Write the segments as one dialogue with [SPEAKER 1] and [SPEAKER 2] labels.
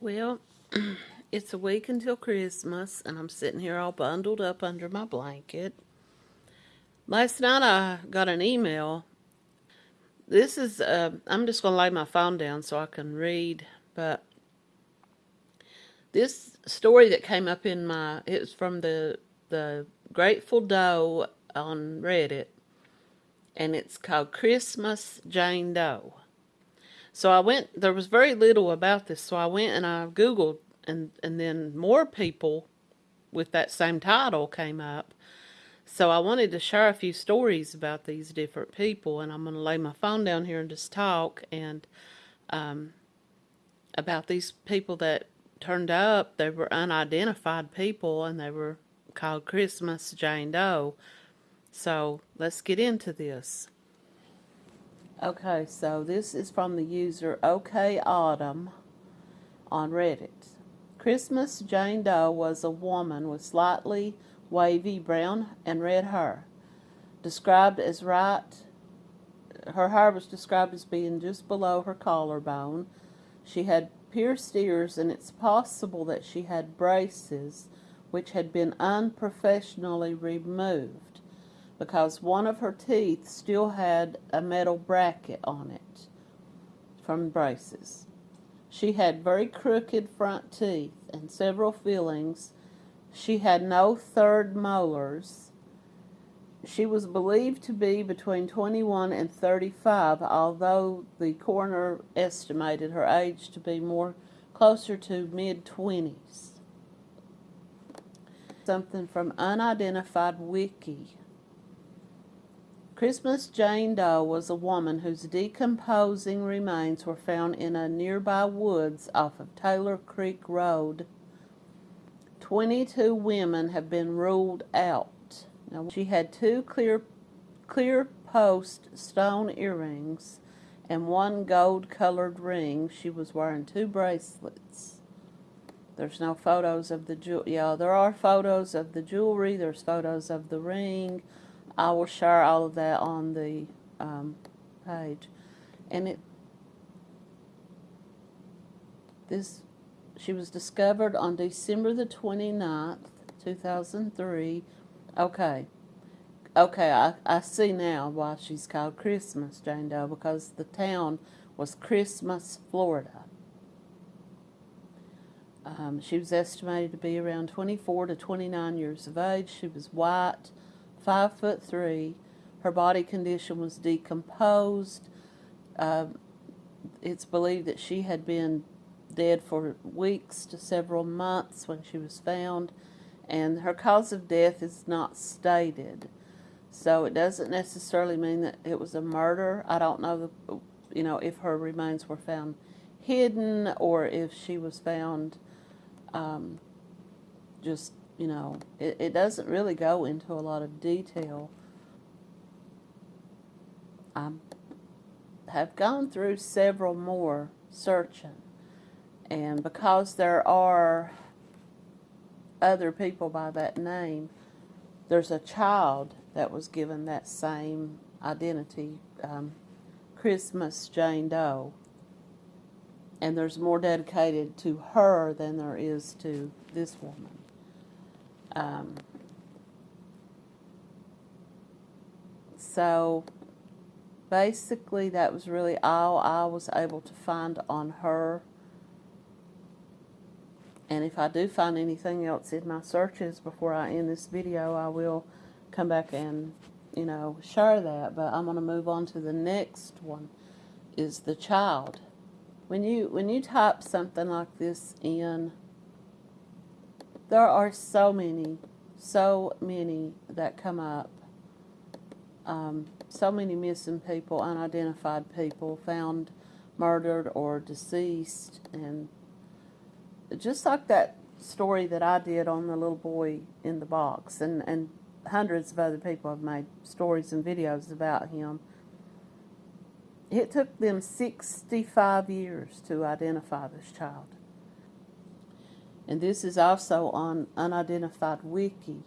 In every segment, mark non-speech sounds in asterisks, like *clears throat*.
[SPEAKER 1] Well, *clears throat* it's a week until Christmas, and I'm sitting here all bundled up under my blanket. Last night I got an email. This is, uh, I'm just going to lay my phone down so I can read, but this story that came up in my, it was from the, the Grateful Doe on Reddit, and it's called Christmas Jane Doe. So I went, there was very little about this, so I went and I Googled, and, and then more people with that same title came up. So I wanted to share a few stories about these different people, and I'm going to lay my phone down here and just talk and um, about these people that turned up. They were unidentified people, and they were called Christmas Jane Doe. So let's get into this. Okay, so this is from the user OK Autumn on Reddit. Christmas Jane Doe was a woman with slightly wavy brown and red hair. Described as right, her hair was described as being just below her collarbone. She had pierced ears, and it's possible that she had braces which had been unprofessionally removed because one of her teeth still had a metal bracket on it from braces. She had very crooked front teeth and several fillings. She had no third molars. She was believed to be between 21 and 35, although the coroner estimated her age to be more closer to mid-20s. Something from Unidentified Wiki. Christmas Jane Doe was a woman whose decomposing remains were found in a nearby woods off of Taylor Creek Road. 22 women have been ruled out. Now, she had two clear, clear post stone earrings and one gold colored ring. She was wearing two bracelets. There's no photos of the jewelry. Yeah, there are photos of the jewelry. There's photos of the ring I will share all of that on the um, page. And it, this, she was discovered on December the 29th, 2003. Okay. Okay, I, I see now why she's called Christmas, Jane Doe, because the town was Christmas, Florida. Um, she was estimated to be around 24 to 29 years of age. She was white, five foot three. Her body condition was decomposed. Uh, it's believed that she had been dead for weeks to several months when she was found, and her cause of death is not stated. So it doesn't necessarily mean that it was a murder. I don't know, the, you know, if her remains were found hidden or if she was found um, just you know, it, it doesn't really go into a lot of detail. I have gone through several more searching, and because there are other people by that name, there's a child that was given that same identity, um, Christmas Jane Doe, and there's more dedicated to her than there is to this woman. Um, so basically that was really all I was able to find on her. And if I do find anything else in my searches before I end this video, I will come back and, you know, share that. But I'm going to move on to the next one, is the child. When you, when you type something like this in there are so many, so many that come up. Um, so many missing people, unidentified people, found murdered or deceased. And just like that story that I did on the little boy in the box, and, and hundreds of other people have made stories and videos about him. It took them 65 years to identify this child. And this is also on Unidentified Wiki.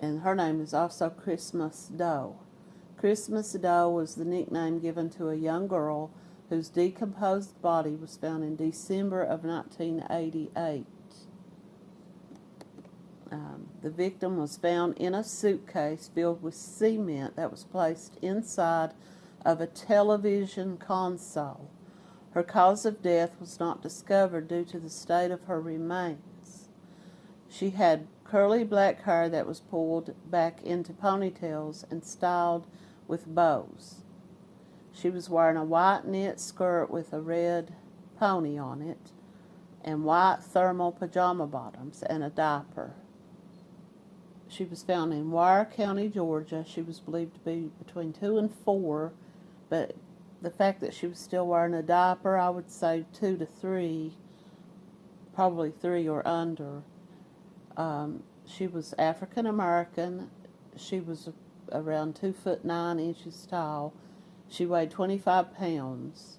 [SPEAKER 1] And her name is also Christmas Doe. Christmas Doe was the nickname given to a young girl whose decomposed body was found in December of 1988. Um, the victim was found in a suitcase filled with cement that was placed inside of a television console. Her cause of death was not discovered due to the state of her remains. She had curly black hair that was pulled back into ponytails and styled with bows. She was wearing a white knit skirt with a red pony on it and white thermal pajama bottoms and a diaper. She was found in Ware County, Georgia. She was believed to be between two and four, but the fact that she was still wearing a diaper, I would say two to three, probably three or under. Um, she was African American. She was around two foot nine inches tall. She weighed 25 pounds.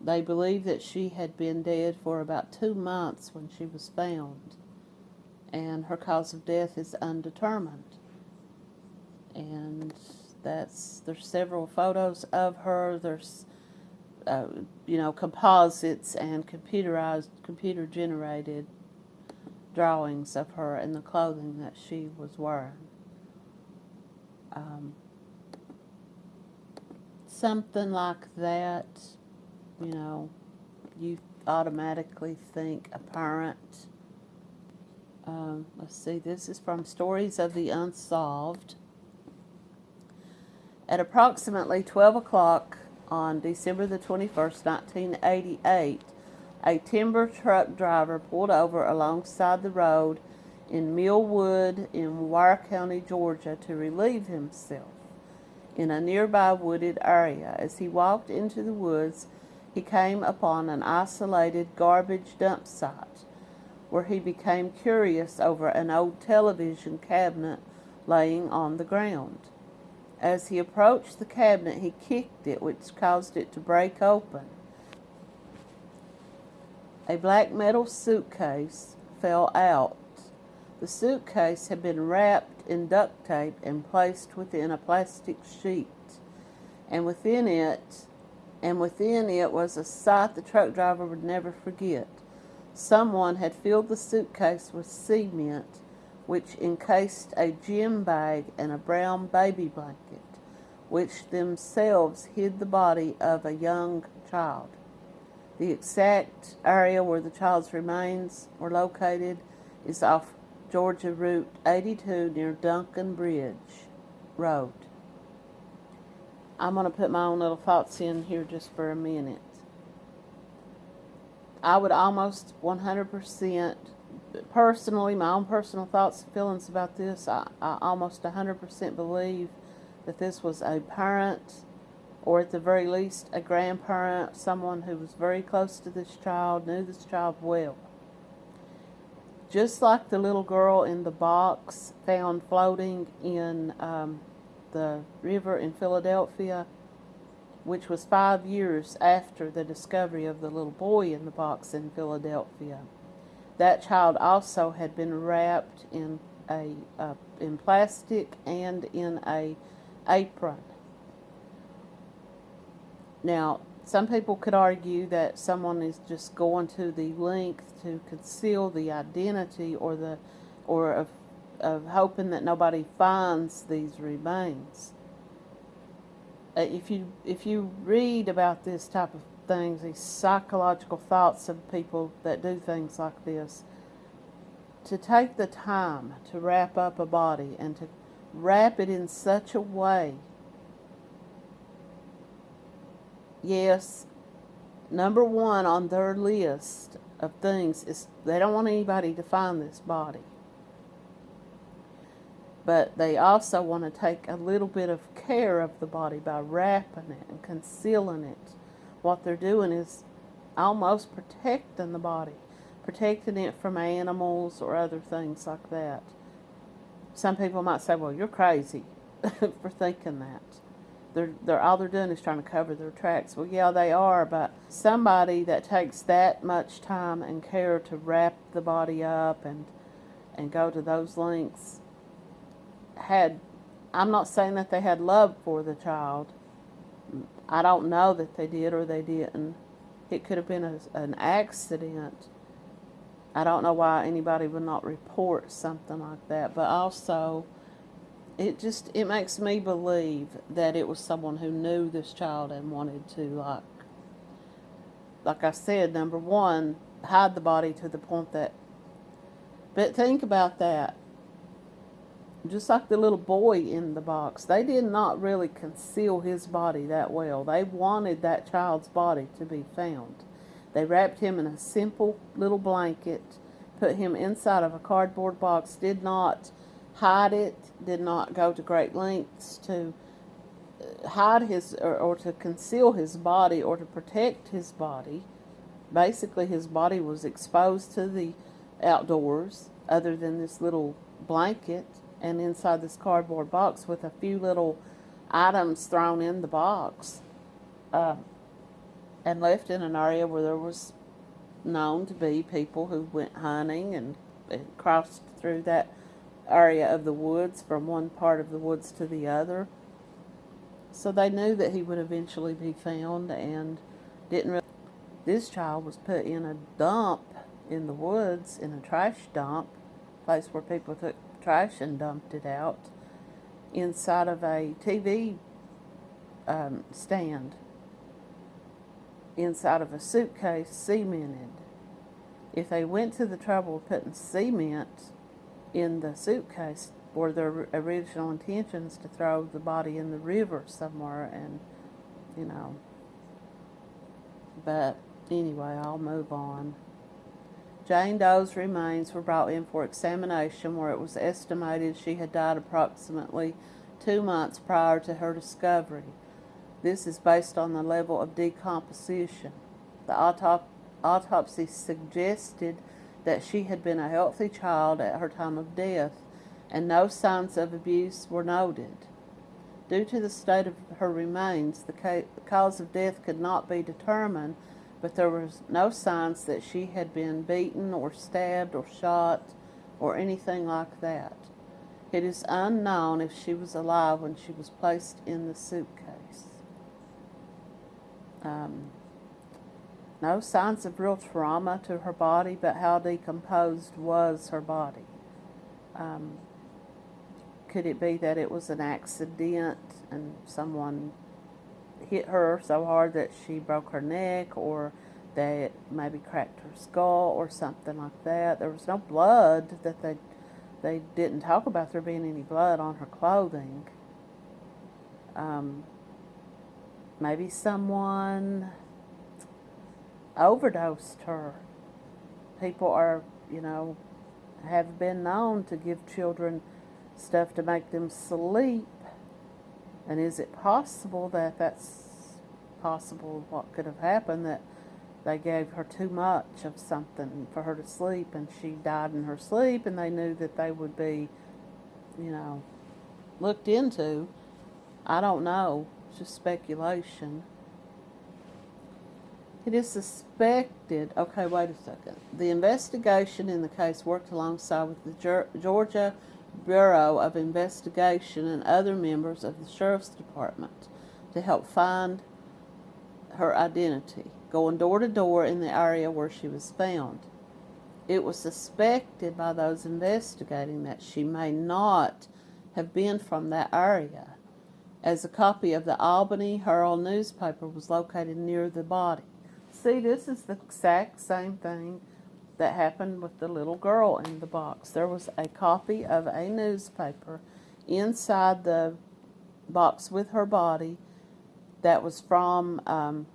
[SPEAKER 1] They believe that she had been dead for about two months when she was found, and her cause of death is undetermined. And that's there's several photos of her. There's uh, you know composites and computerized, computer generated drawings of her and the clothing that she was wearing. Um, something like that, you know, you automatically think a parent. Um, let's see, this is from Stories of the Unsolved. At approximately 12 o'clock on December the 21st, 1988, a timber truck driver pulled over alongside the road in Millwood in Ware County, Georgia to relieve himself in a nearby wooded area. As he walked into the woods, he came upon an isolated garbage dump site where he became curious over an old television cabinet laying on the ground. As he approached the cabinet, he kicked it, which caused it to break open. A black metal suitcase fell out. The suitcase had been wrapped in duct tape and placed within a plastic sheet. And within it, and within it was a sight the truck driver would never forget. Someone had filled the suitcase with cement which encased a gym bag and a brown baby blanket, which themselves hid the body of a young child. The exact area where the child's remains were located is off Georgia Route 82 near Duncan Bridge Road. I'm going to put my own little thoughts in here just for a minute. I would almost 100% personally, my own personal thoughts and feelings about this, I, I almost 100% believe that this was a parent, or at the very least, a grandparent, someone who was very close to this child, knew this child well. Just like the little girl in the box found floating in um, the river in Philadelphia, which was five years after the discovery of the little boy in the box in Philadelphia that child also had been wrapped in a uh, in plastic and in a apron. Now, some people could argue that someone is just going to the length to conceal the identity or the or of, of hoping that nobody finds these remains. Uh, if you if you read about this type of things, these psychological thoughts of people that do things like this, to take the time to wrap up a body and to wrap it in such a way. Yes, number one on their list of things is they don't want anybody to find this body. But they also want to take a little bit of care of the body by wrapping it and concealing it what they're doing is almost protecting the body, protecting it from animals or other things like that. Some people might say, well, you're crazy *laughs* for thinking that. They're, they're, all they're doing is trying to cover their tracks. Well, yeah, they are, but somebody that takes that much time and care to wrap the body up and, and go to those lengths had, I'm not saying that they had love for the child, I don't know that they did or they didn't. It could have been a, an accident. I don't know why anybody would not report something like that, but also it just it makes me believe that it was someone who knew this child and wanted to like like I said, number one, hide the body to the point that but think about that. Just like the little boy in the box, they did not really conceal his body that well. They wanted that child's body to be found. They wrapped him in a simple little blanket, put him inside of a cardboard box, did not hide it, did not go to great lengths to uh, hide his or, or to conceal his body or to protect his body. Basically, his body was exposed to the outdoors other than this little blanket and inside this cardboard box with a few little items thrown in the box uh, and left in an area where there was known to be people who went hunting and, and crossed through that area of the woods from one part of the woods to the other. So they knew that he would eventually be found and didn't really. This child was put in a dump in the woods, in a trash dump, place where people took trash and dumped it out, inside of a TV um, stand, inside of a suitcase cemented. If they went to the trouble of putting cement in the suitcase were their original intentions to throw the body in the river somewhere and you know. But anyway I'll move on Jane Doe's remains were brought in for examination where it was estimated she had died approximately two months prior to her discovery. This is based on the level of decomposition. The autop autopsy suggested that she had been a healthy child at her time of death, and no signs of abuse were noted. Due to the state of her remains, the cause of death could not be determined, but there was no signs that she had been beaten or stabbed or shot or anything like that. It is unknown if she was alive when she was placed in the suitcase. Um, no signs of real trauma to her body, but how decomposed was her body. Um, could it be that it was an accident and someone hit her so hard that she broke her neck or that maybe cracked her skull or something like that? There was no blood that they they didn't talk about there being any blood on her clothing. Um, maybe someone overdosed her. People are, you know, have been known to give children stuff to make them sleep. And is it possible that that's possible what could have happened that they gave her too much of something for her to sleep and she died in her sleep and they knew that they would be, you know, looked into. I don't know. It's just speculation. It is suspected, okay, wait a second. The investigation in the case worked alongside with the Georgia Bureau of Investigation and other members of the Sheriff's Department to help find her identity, going door to door in the area where she was found. It was suspected by those investigating that she may not have been from that area, as a copy of the Albany Herald newspaper was located near the body. See, this is the exact same thing that happened with the little girl in the box. There was a copy of a newspaper inside the box with her body that was from um,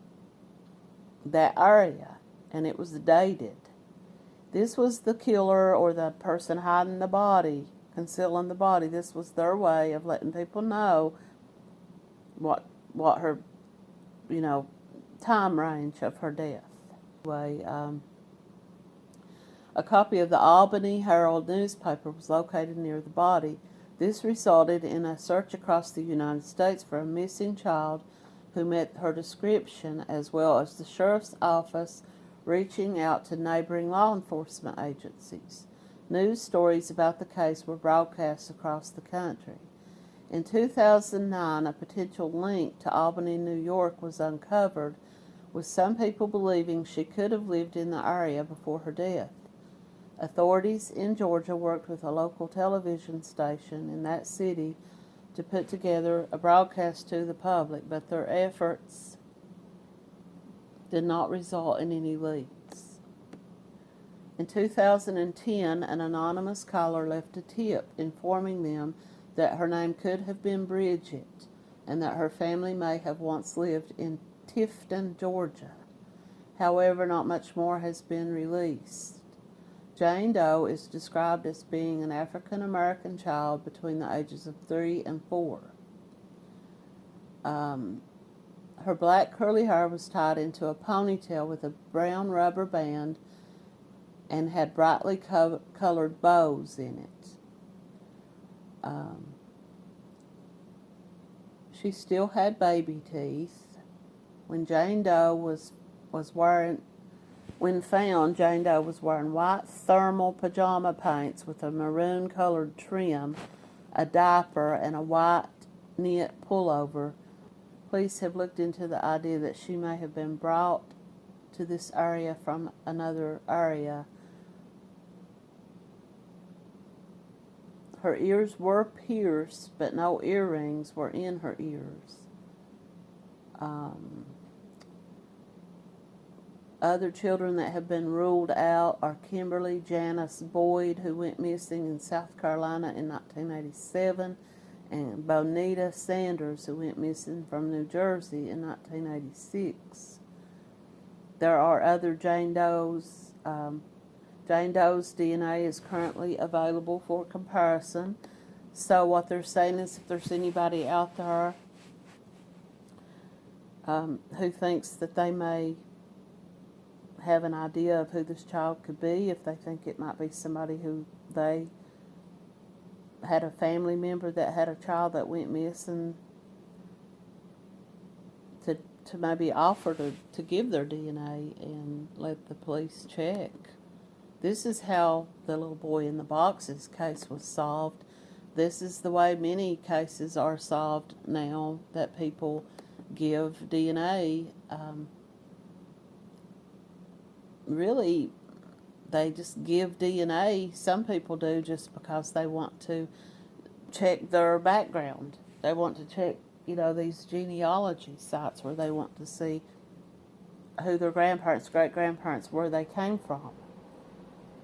[SPEAKER 1] that area, and it was dated. This was the killer or the person hiding the body, concealing the body. This was their way of letting people know what what her, you know, time range of her death. Anyway, um, a copy of the Albany Herald newspaper was located near the body. This resulted in a search across the United States for a missing child who met her description, as well as the sheriff's office reaching out to neighboring law enforcement agencies. News stories about the case were broadcast across the country. In 2009, a potential link to Albany, New York was uncovered, with some people believing she could have lived in the area before her death. Authorities in Georgia worked with a local television station in that city to put together a broadcast to the public, but their efforts did not result in any leaks. In 2010, an anonymous caller left a tip informing them that her name could have been Bridget and that her family may have once lived in Tifton, Georgia. However, not much more has been released. Jane Doe is described as being an African American child between the ages of three and four. Um, her black curly hair was tied into a ponytail with a brown rubber band and had brightly co colored bows in it. Um, she still had baby teeth. When Jane Doe was was wearing, when found, Jane Doe was wearing white thermal pajama pants with a maroon colored trim, a diaper, and a white knit pullover. Police have looked into the idea that she may have been brought to this area from another area Her ears were pierced, but no earrings were in her ears. Um, other children that have been ruled out are Kimberly Janice Boyd, who went missing in South Carolina in 1987, and Bonita Sanders, who went missing from New Jersey in 1986. There are other Jane Doe's um, Jane Doe's DNA is currently available for comparison. So what they're saying is if there's anybody out there um, who thinks that they may have an idea of who this child could be, if they think it might be somebody who they had a family member that had a child that went missing, to, to maybe offer to, to give their DNA and let the police check. This is how the little boy in the box's case was solved. This is the way many cases are solved now that people give DNA. Um, really, they just give DNA. Some people do just because they want to check their background. They want to check, you know, these genealogy sites where they want to see who their grandparents, great grandparents, where they came from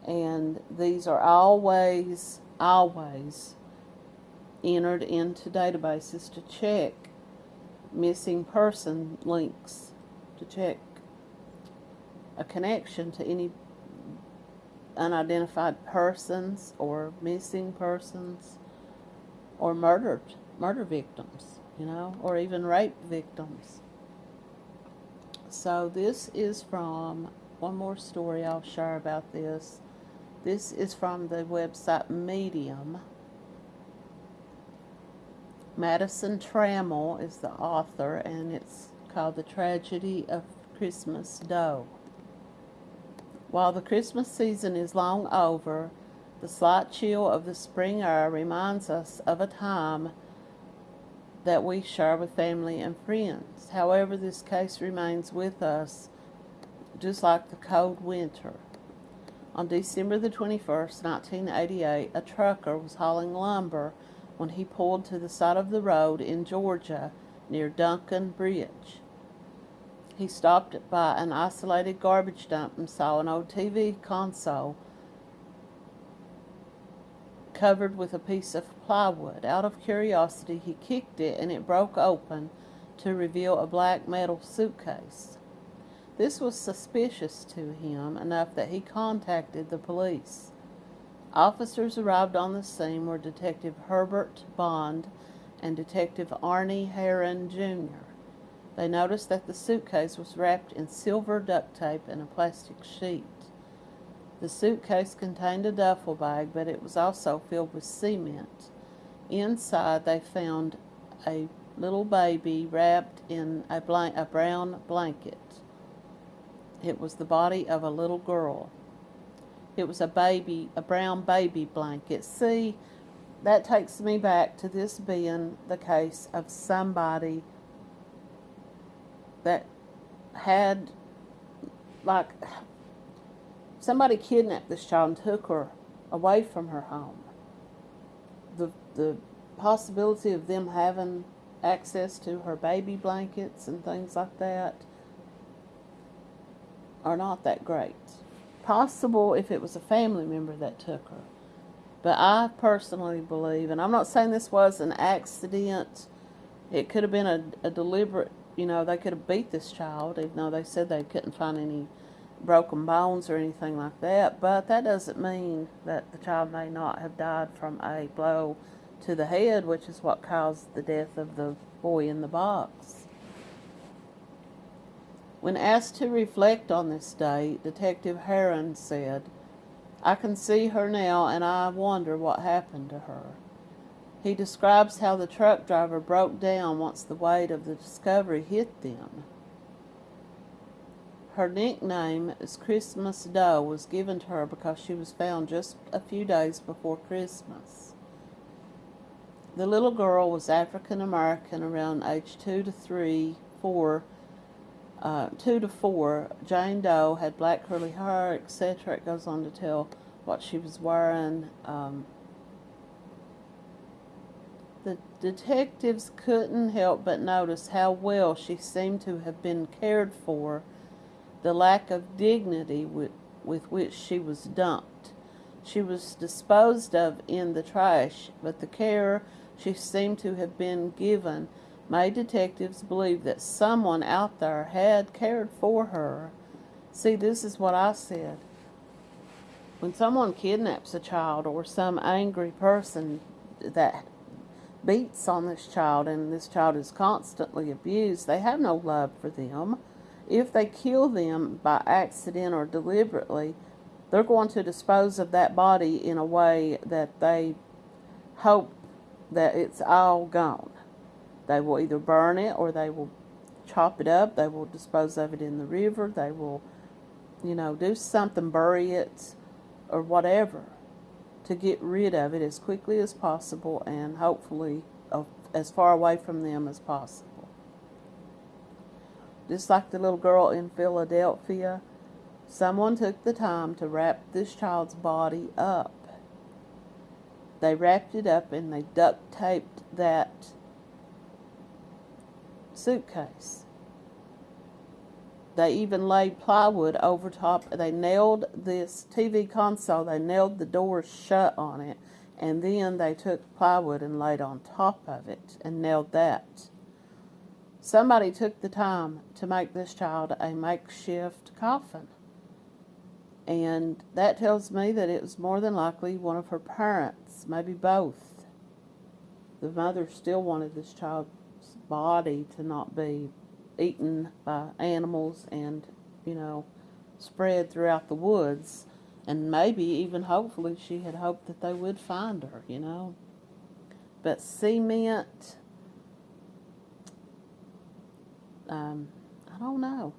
[SPEAKER 1] and these are always, always entered into databases to check missing person links, to check a connection to any unidentified persons or missing persons or murdered murder victims, you know, or even rape victims. So this is from one more story I'll share about this. This is from the website Medium. Madison Trammell is the author, and it's called The Tragedy of Christmas Doe. While the Christmas season is long over, the slight chill of the spring air reminds us of a time that we share with family and friends. However, this case remains with us just like the cold winter. On December the 21st, 1988, a trucker was hauling lumber when he pulled to the side of the road in Georgia near Duncan Bridge. He stopped by an isolated garbage dump and saw an old TV console covered with a piece of plywood. Out of curiosity, he kicked it and it broke open to reveal a black metal suitcase. This was suspicious to him enough that he contacted the police. Officers arrived on the scene were Detective Herbert Bond and Detective Arnie Heron Jr. They noticed that the suitcase was wrapped in silver duct tape and a plastic sheet. The suitcase contained a duffel bag, but it was also filled with cement. Inside, they found a little baby wrapped in a, a brown blanket. It was the body of a little girl. It was a baby, a brown baby blanket. See, that takes me back to this being the case of somebody that had like somebody kidnapped this child and took her away from her home. The the possibility of them having access to her baby blankets and things like that are not that great. Possible if it was a family member that took her. But I personally believe, and I'm not saying this was an accident, it could have been a, a deliberate, you know, they could have beat this child, even though they said they couldn't find any broken bones or anything like that. But that doesn't mean that the child may not have died from a blow to the head, which is what caused the death of the boy in the box. When asked to reflect on this day, Detective Heron said, I can see her now and I wonder what happened to her. He describes how the truck driver broke down once the weight of the discovery hit them. Her nickname as Christmas Doe was given to her because she was found just a few days before Christmas. The little girl was African American around age two to three, four, uh, two to four. Jane Doe had black curly hair, etc. It goes on to tell what she was wearing. Um, the detectives couldn't help but notice how well she seemed to have been cared for, the lack of dignity with, with which she was dumped. She was disposed of in the trash, but the care she seemed to have been given made detectives believe that someone out there had cared for her. See, this is what I said. When someone kidnaps a child or some angry person that beats on this child and this child is constantly abused, they have no love for them. If they kill them by accident or deliberately, they're going to dispose of that body in a way that they hope that it's all gone. They will either burn it or they will chop it up. They will dispose of it in the river. They will, you know, do something, bury it or whatever to get rid of it as quickly as possible and hopefully uh, as far away from them as possible. Just like the little girl in Philadelphia, someone took the time to wrap this child's body up they wrapped it up and they duct taped that suitcase. They even laid plywood over top. They nailed this TV console, they nailed the doors shut on it, and then they took plywood and laid on top of it and nailed that. Somebody took the time to make this child a makeshift coffin. And that tells me that it was more than likely one of her parents, maybe both. The mother still wanted this child's body to not be eaten by animals and, you know, spread throughout the woods. And maybe even hopefully she had hoped that they would find her, you know. But cement, um, I don't know.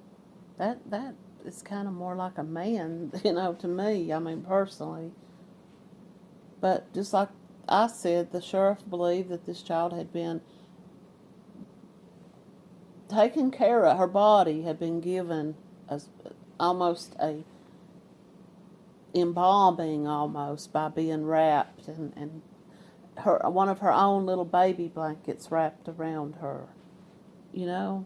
[SPEAKER 1] That, that is kind of more like a man, *laughs* you know, to me. I mean, personally. But just like I said, the sheriff believed that this child had been taken care of. Her body had been given as almost a embalming almost by being wrapped and, and her one of her own little baby blankets wrapped around her. You know?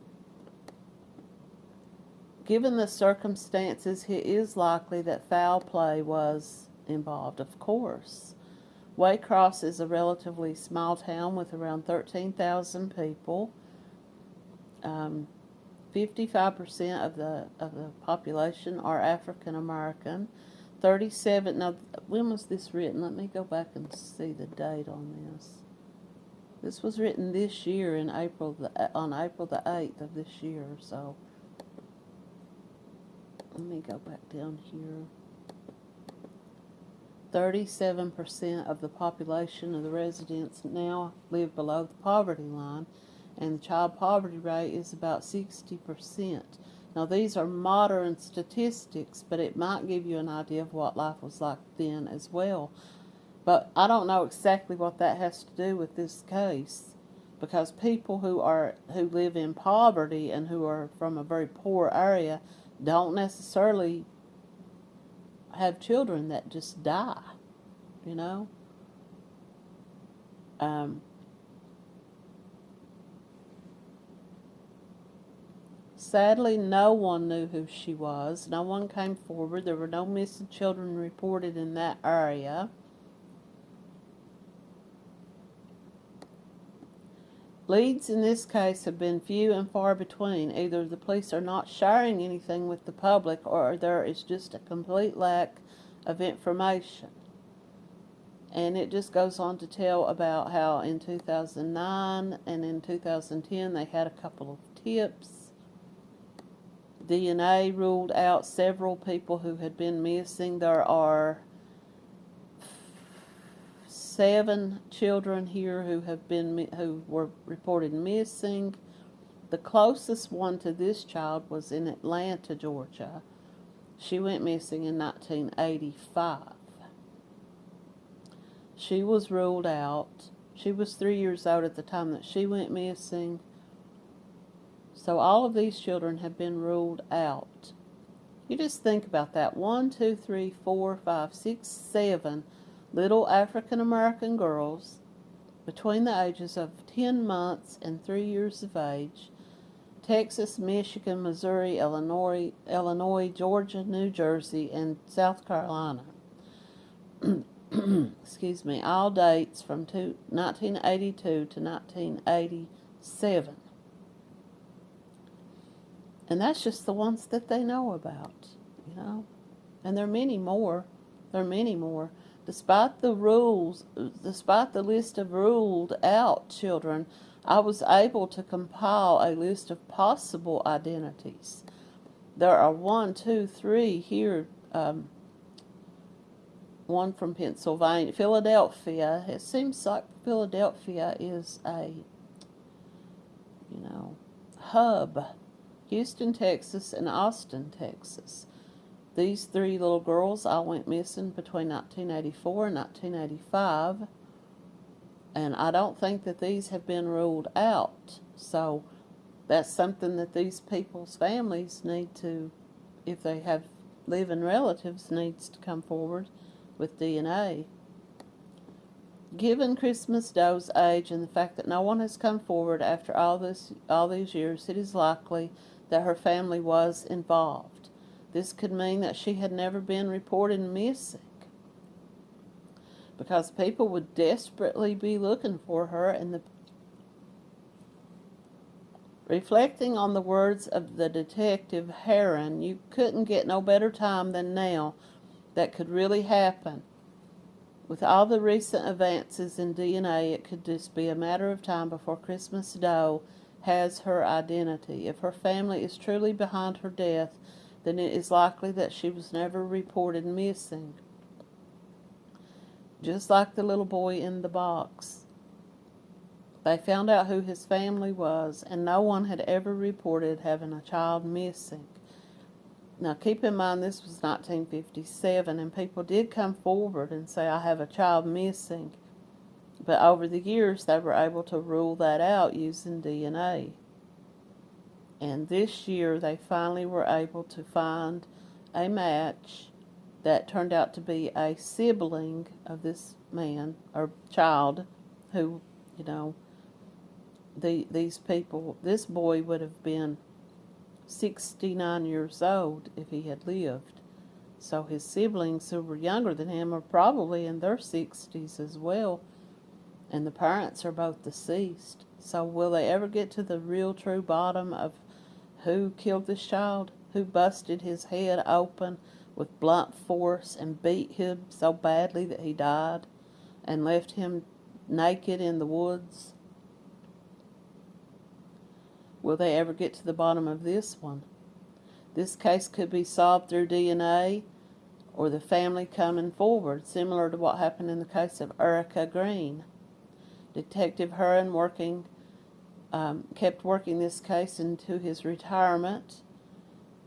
[SPEAKER 1] Given the circumstances, it is likely that foul play was involved, of course. Waycross is a relatively small town with around 13,000 people. Um, 55% of the of the population are African American. 37 now when was this written? Let me go back and see the date on this. This was written this year in April the, on April the 8th of this year, so let me go back down here. 37% of the population of the residents now live below the poverty line, and the child poverty rate is about 60%. Now, these are modern statistics, but it might give you an idea of what life was like then as well. But I don't know exactly what that has to do with this case because people who are who live in poverty and who are from a very poor area don't necessarily have children that just die, you know. Um, sadly, no one knew who she was. No one came forward. There were no missing children reported in that area. Leads in this case have been few and far between. Either the police are not sharing anything with the public or there is just a complete lack of information. And it just goes on to tell about how in 2009 and in 2010 they had a couple of tips. DNA ruled out several people who had been missing. There are seven children here who have been who were reported missing. The closest one to this child was in Atlanta, Georgia. She went missing in 1985. She was ruled out. She was three years old at the time that she went missing. So all of these children have been ruled out. You just think about that. One, two, three, four, five, six, seven little African American girls between the ages of 10 months and 3 years of age, Texas, Michigan, Missouri, Illinois, Illinois, Georgia, New Jersey, and South Carolina. *clears throat* Excuse me, all dates from two, 1982 to 1987. And that's just the ones that they know about, you know. And there are many more. There are many more. Despite the rules, despite the list of ruled out children, I was able to compile a list of possible identities. There are one, two, three here. Um, one from Pennsylvania, Philadelphia. It seems like Philadelphia is a, you know, hub. Houston, Texas, and Austin, Texas. These three little girls all went missing between 1984 and 1985. And I don't think that these have been ruled out. So that's something that these people's families need to, if they have living relatives, needs to come forward with DNA. Given Christmas Doe's age and the fact that no one has come forward after all this all these years, it is likely that her family was involved. This could mean that she had never been reported missing because people would desperately be looking for her and the Reflecting on the words of the detective Heron, you couldn't get no better time than now that could really happen. With all the recent advances in DNA, it could just be a matter of time before Christmas Doe has her identity. If her family is truly behind her death, then it is likely that she was never reported missing. Just like the little boy in the box. They found out who his family was, and no one had ever reported having a child missing. Now, keep in mind this was 1957, and people did come forward and say, I have a child missing. But over the years, they were able to rule that out using DNA. And this year they finally were able to find a match that turned out to be a sibling of this man or child who, you know, the these people, this boy would have been 69 years old if he had lived. So his siblings who were younger than him are probably in their 60s as well. And the parents are both deceased. So will they ever get to the real true bottom of who killed this child, who busted his head open with blunt force and beat him so badly that he died and left him naked in the woods. Will they ever get to the bottom of this one? This case could be solved through DNA or the family coming forward, similar to what happened in the case of Erica Green. Detective Heron working um, kept working this case into his retirement.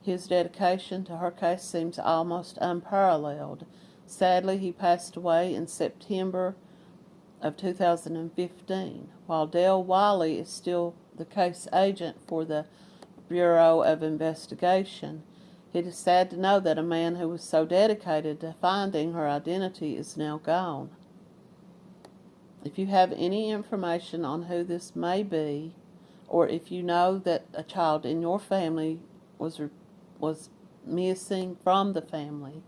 [SPEAKER 1] His dedication to her case seems almost unparalleled. Sadly, he passed away in September of 2015, while Dale Wiley is still the case agent for the Bureau of Investigation. It is sad to know that a man who was so dedicated to finding her identity is now gone. If you have any information on who this may be, or if you know that a child in your family was was missing from the family,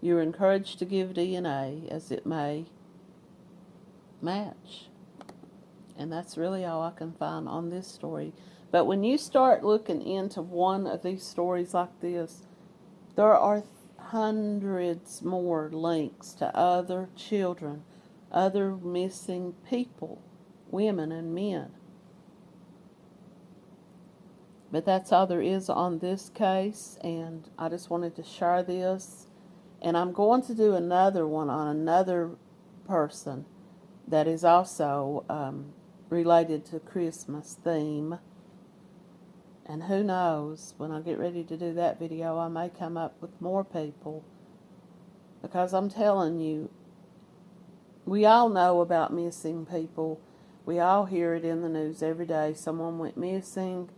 [SPEAKER 1] you are encouraged to give DNA as it may match. And that's really all I can find on this story. But when you start looking into one of these stories like this, there are hundreds more links to other children, other missing people, women and men. But that's all there is on this case, and I just wanted to share this. And I'm going to do another one on another person that is also um, related to Christmas theme. And who knows, when I get ready to do that video, I may come up with more people. Because I'm telling you, we all know about missing people. We all hear it in the news every day. Someone went missing.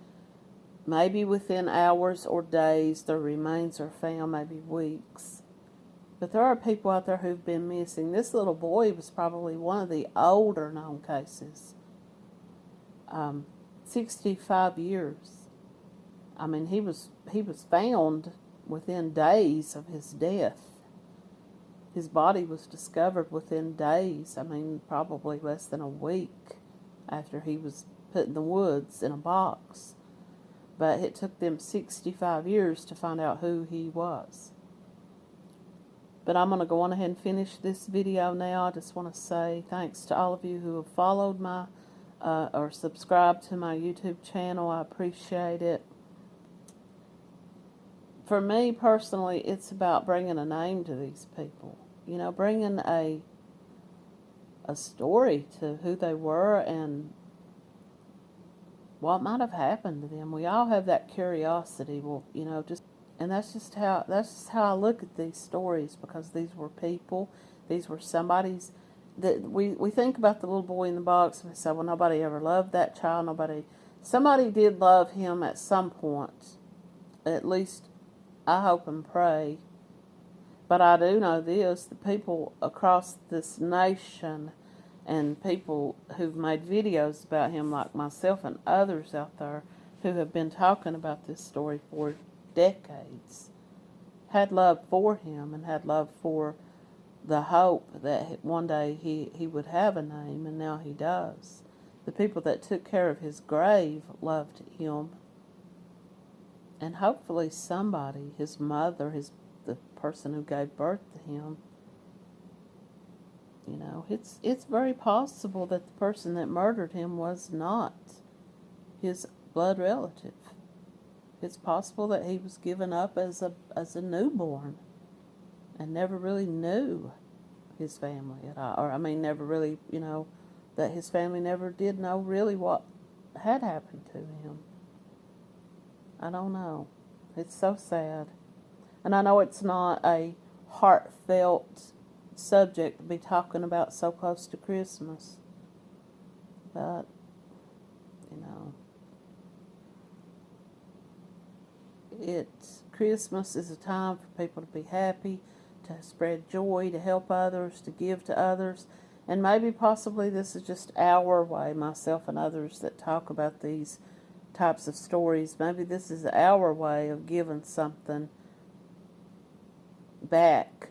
[SPEAKER 1] Maybe within hours or days, their remains are found, maybe weeks. But there are people out there who've been missing. This little boy was probably one of the older known cases. Um, 65 years. I mean, he was he was found within days of his death. His body was discovered within days. I mean, probably less than a week after he was put in the woods in a box. But it took them 65 years to find out who he was. But I'm going to go on ahead and finish this video now. I just want to say thanks to all of you who have followed my uh, or subscribed to my YouTube channel. I appreciate it for me personally, it's about bringing a name to these people. You know, bringing a a story to who they were and what might have happened to them. We all have that curiosity. Well, you know, just and that's just how that's just how I look at these stories because these were people. These were somebody's that we we think about the little boy in the box and we say, well, nobody ever loved that child. Nobody, somebody did love him at some point, at least I hope and pray. But I do know this the people across this nation and people who've made videos about him, like myself and others out there who have been talking about this story for decades, had love for him and had love for the hope that one day he, he would have a name, and now he does. The people that took care of his grave loved him and hopefully somebody, his mother, his person who gave birth to him, you know, it's it's very possible that the person that murdered him was not his blood relative. It's possible that he was given up as a as a newborn and never really knew his family at all. Or I mean never really, you know, that his family never did know really what had happened to him. I don't know. It's so sad. And I know it's not a heartfelt subject to be talking about so close to Christmas. But, you know, it's Christmas is a time for people to be happy, to spread joy, to help others, to give to others. And maybe possibly this is just our way, myself and others that talk about these types of stories. Maybe this is our way of giving something back,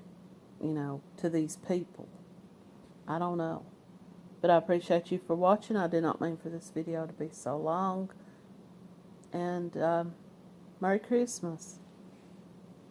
[SPEAKER 1] you know, to these people. I don't know. But I appreciate you for watching. I did not mean for this video to be so long. And um, Merry Christmas.